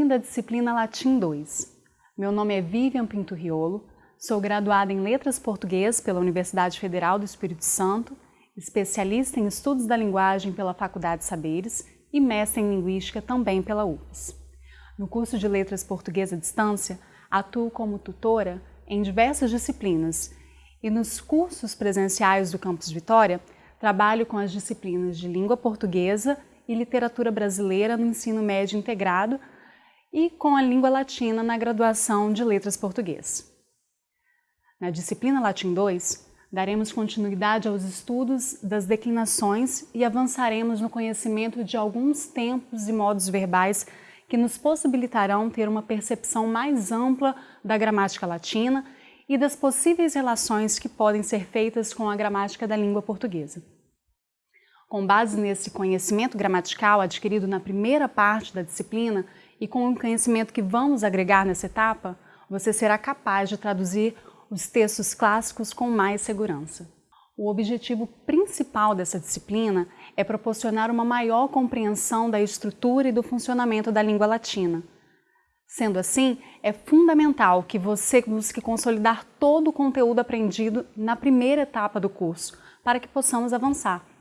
da disciplina Latim 2. Meu nome é Vivian Pinto Riolo, sou graduada em Letras Português pela Universidade Federal do Espírito Santo, especialista em Estudos da Linguagem pela Faculdade Saberes e mestre em Linguística também pela UFES. No curso de Letras Português à Distância, atuo como tutora em diversas disciplinas e nos cursos presenciais do Campus Vitória, trabalho com as disciplinas de Língua Portuguesa e Literatura Brasileira no ensino médio integrado e com a língua latina na graduação de Letras Português. Na disciplina Latim 2, daremos continuidade aos estudos das declinações e avançaremos no conhecimento de alguns tempos e modos verbais que nos possibilitarão ter uma percepção mais ampla da gramática latina e das possíveis relações que podem ser feitas com a gramática da língua portuguesa. Com base nesse conhecimento gramatical adquirido na primeira parte da disciplina e com o conhecimento que vamos agregar nessa etapa, você será capaz de traduzir os textos clássicos com mais segurança. O objetivo principal dessa disciplina é proporcionar uma maior compreensão da estrutura e do funcionamento da língua latina. Sendo assim, é fundamental que você busque consolidar todo o conteúdo aprendido na primeira etapa do curso, para que possamos avançar.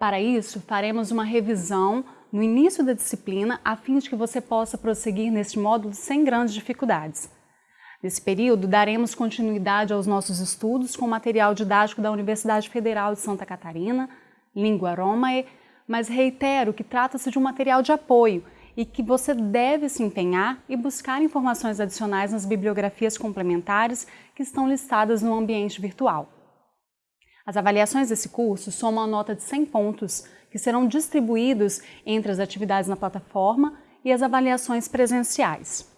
Para isso, faremos uma revisão no início da disciplina a fim de que você possa prosseguir neste módulo sem grandes dificuldades. Nesse período, daremos continuidade aos nossos estudos com material didático da Universidade Federal de Santa Catarina, Língua Romae, mas reitero que trata-se de um material de apoio e que você deve se empenhar e buscar informações adicionais nas bibliografias complementares que estão listadas no ambiente virtual. As avaliações desse curso somam a nota de 100 pontos que serão distribuídos entre as atividades na plataforma e as avaliações presenciais.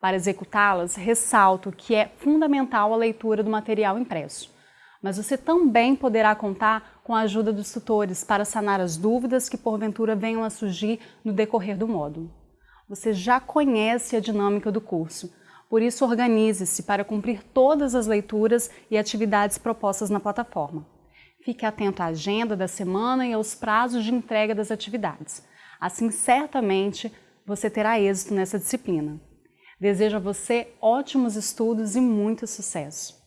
Para executá-las, ressalto que é fundamental a leitura do material impresso, mas você também poderá contar com a ajuda dos tutores para sanar as dúvidas que porventura venham a surgir no decorrer do módulo. Você já conhece a dinâmica do curso, por isso, organize-se para cumprir todas as leituras e atividades propostas na plataforma. Fique atento à agenda da semana e aos prazos de entrega das atividades. Assim, certamente, você terá êxito nessa disciplina. Desejo a você ótimos estudos e muito sucesso!